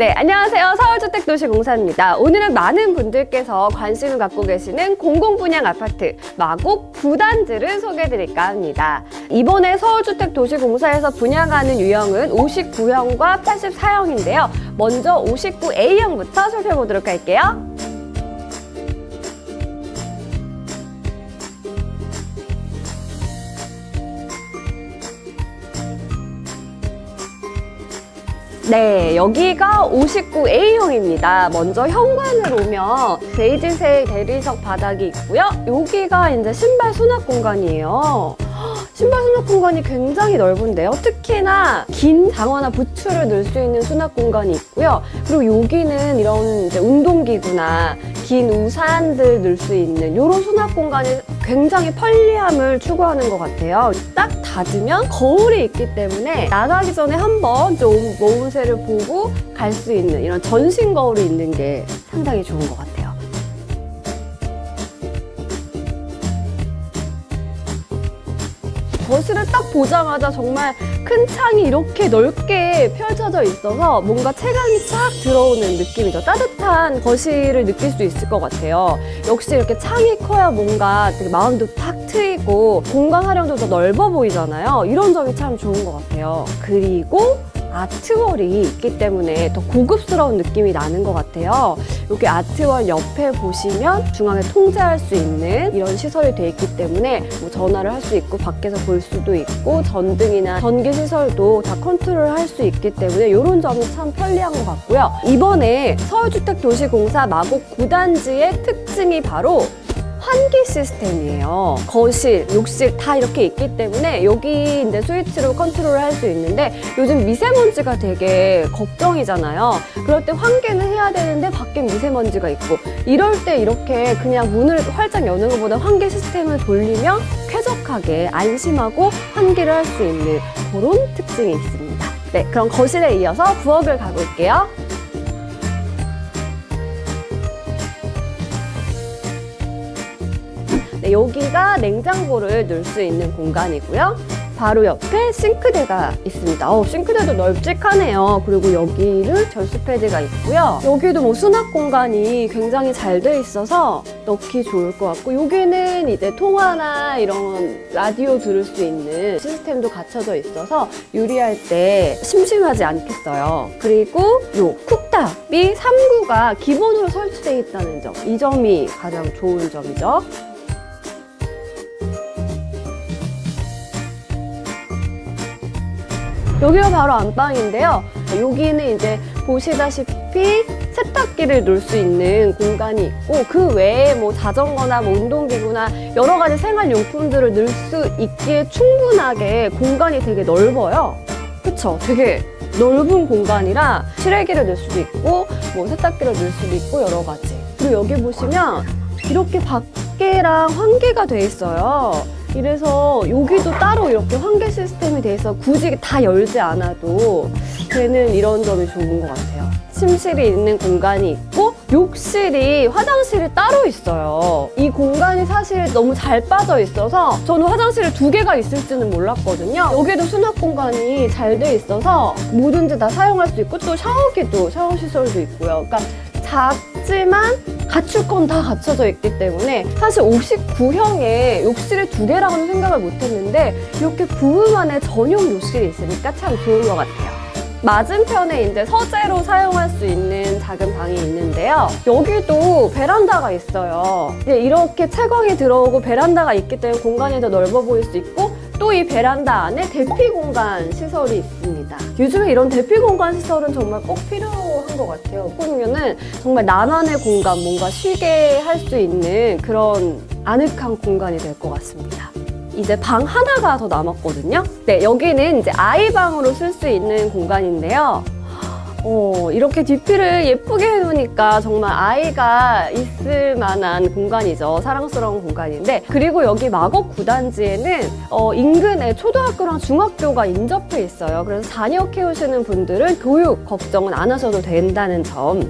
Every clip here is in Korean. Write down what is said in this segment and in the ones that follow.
네, 안녕하세요. 서울주택도시공사입니다. 오늘은 많은 분들께서 관심을 갖고 계시는 공공분양 아파트 마곡 9단지를 소개해드릴까 합니다. 이번에 서울주택도시공사에서 분양하는 유형은 59형과 84형인데요. 먼저 59A형부터 살펴보도록 할게요. 네, 여기가 59A형입니다. 먼저 현관을 오면 베이지색 대리석 바닥이 있고요. 여기가 이제 신발 수납 공간이에요. 신발 수납 공간이 굉장히 넓은데요. 특히나 긴 장화나 부츠를 넣을 수 있는 수납 공간이 있고요. 그리고 여기는 이런 운동기구나 긴 우산들 넣을 수 있는 이런 수납 공간이 굉장히 편리함을 추구하는 것 같아요. 딱 닫으면 거울이 있기 때문에 나가기 전에 한번 좀 모음새를 보고 갈 수 있는 이런 전신 거울이 있는 게 상당히 좋은 것 같아요. 거실을 딱 보자마자 정말 큰 창이 이렇게 넓게 펼쳐져 있어서 뭔가 체감이 쫙 들어오는 느낌이죠. 따뜻한 거실을 느낄 수 있을 것 같아요. 역시 이렇게 창이 커야 뭔가 되게 마음도 탁 트이고 공간 활용도 더 넓어 보이잖아요. 이런 점이 참 좋은 것 같아요. 그리고 art wall이 있기 때문에 더 고급스러운 느낌이 나는 것 같아요. 여기 art wall 옆에 보시면 중앙에 통제할 수 있는 이런 시설이 되어 있기 때문에 뭐 전화를 할 수 있고 밖에서 볼 수도 있고 전등이나 전기 시설도 다 컨트롤 할 수 있기 때문에 이런 점이 참 편리한 것 같고요. 이번에 서울주택도시공사 마곡 9단지의 특징이 바로 환기 시스템이에요. 거실, 욕실 다 이렇게 있기 때문에 여기 이제 스위치로 컨트롤을 할 수 있는데 요즘 미세먼지가 되게 걱정이잖아요. 그럴 때 환기는 해야 되는데 밖에 미세먼지가 있고 이럴 때 이렇게 그냥 문을 활짝 여는 것보다 환기 시스템을 돌리면 쾌적하게 안심하고 환기를 할 수 있는 그런 특징이 있습니다. 네, 그럼 거실에 이어서 부엌을 가볼게요. 여기가 냉장고를 넣을 수 있는 공간이고요. 바로 옆에 싱크대가 있습니다. 어, 싱크대도 널찍하네요. 그리고 여기는 절수 패드가 있고요. 여기도 뭐 수납 공간이 굉장히 잘 돼 있어서 넣기 좋을 것 같고 여기는 이제 통화나 이런 라디오 들을 수 있는 시스템도 갖춰져 있어서 요리할 때 심심하지 않겠어요. 그리고 요 쿡탑이 3구가 기본으로 설치되어 있다는 점. 이 점이 가장 좋은 점이죠. 여기가 바로 안방인데요. 여기는 이제 보시다시피 세탁기를 놓을 수 있는 공간이 있고 그 외에 뭐 자전거나 뭐 운동기구나 여러 가지 생활용품들을 넣을 수 있기에 충분하게 공간이 되게 넓어요. 그쵸? 되게 넓은 공간이라 실외기를 넣을 수도 있고 뭐 세탁기를 넣을 수도 있고 여러 가지. 그리고 여기 보시면 이렇게 밖에랑 환기가 돼 있어요. 이래서 여기도 따로 이렇게 환기 시스템이 돼서 굳이 다 열지 않아도 되는 이런 점이 좋은 것 같아요. 침실이 있는 공간이 있고 욕실이 화장실이 따로 있어요. 이 공간이 사실 너무 잘 빠져 있어서 저는 화장실을 두 개가 있을지는 몰랐거든요. 여기도 수납 공간이 잘 돼 있어서 뭐든지 다 사용할 수 있고 또 샤워기도 샤워 시설도 있고요. 그러니까 작지만 갖출 건 다 갖춰져 있기 때문에 사실 59형에 욕실을 두 개라고는 생각을 못했는데 이렇게 부부 만의 전용 욕실이 있으니까 참 좋은 것 같아요. 맞은편에 이제 서재로 사용할 수 있는 작은 방이 있는데요. 여기도 베란다가 있어요. 이렇게 채광이 들어오고 베란다가 있기 때문에 공간이 더 넓어 보일 수 있고 또 이 베란다 안에 대피 공간 시설이 있습니다. 요즘에 이런 대피 공간 시설은 정말 꼭 필요한 것 같아요. 그러면은 정말 나만의 공간, 뭔가 쉬게 할 수 있는 그런 아늑한 공간이 될 것 같습니다. 이제 방 하나가 더 남았거든요. 네, 여기는 이제 아이 방으로 쓸 수 있는 공간인데요. 어, 이렇게 DP를 예쁘게 해놓으니까 정말 아이가 있을 만한 공간이죠. 사랑스러운 공간인데 그리고 여기 마곡 구단지에는 어, 인근에 초등학교랑 중학교가 인접해 있어요. 그래서 자녀 키우시는 분들은 교육 걱정은 안 하셔도 된다는 점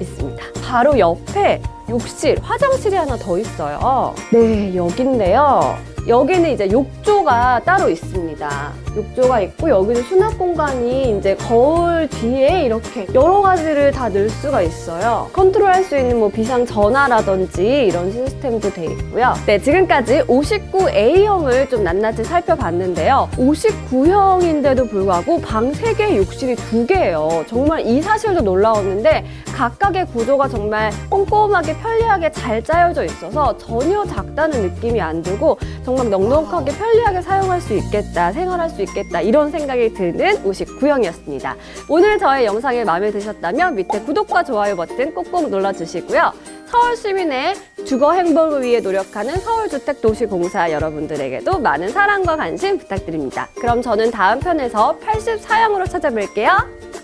있습니다. 바로 옆에 욕실, 화장실이 하나 더 있어요. 네, 여긴데요. 여기는 이제 욕조 가 따로 있습니다. 욕조가 있고 여기는 수납 공간이 이제 거울 뒤에 이렇게 여러 가지를 다 넣을 수가 있어요. 컨트롤할 수 있는 뭐 비상 전화라든지 이런 시스템도 돼 있고요. 네, 지금까지 59A형을 좀 낱낱이 살펴봤는데요. 59형인데도 불구하고 방 3개, 욕실이 2개예요. 정말 이 사실도 놀라웠는데 각각의 구조가 정말 꼼꼼하게 편리하게 잘 짜여져 있어서 전혀 작다는 느낌이 안 들고 정말 넉넉하게 편리하게 사용할 수 있겠다, 생활할 수 있겠다 이런 생각이 드는 59형이었습니다. 오늘 저의 영상이 마음에 드셨다면 밑에 구독과 좋아요 버튼 꼭꼭 눌러주시고요. 서울 시민의 주거 행복을 위해 노력하는 서울주택도시공사 여러분들에게도 많은 사랑과 관심 부탁드립니다. 그럼 저는 다음 편에서 84형으로 찾아뵐게요.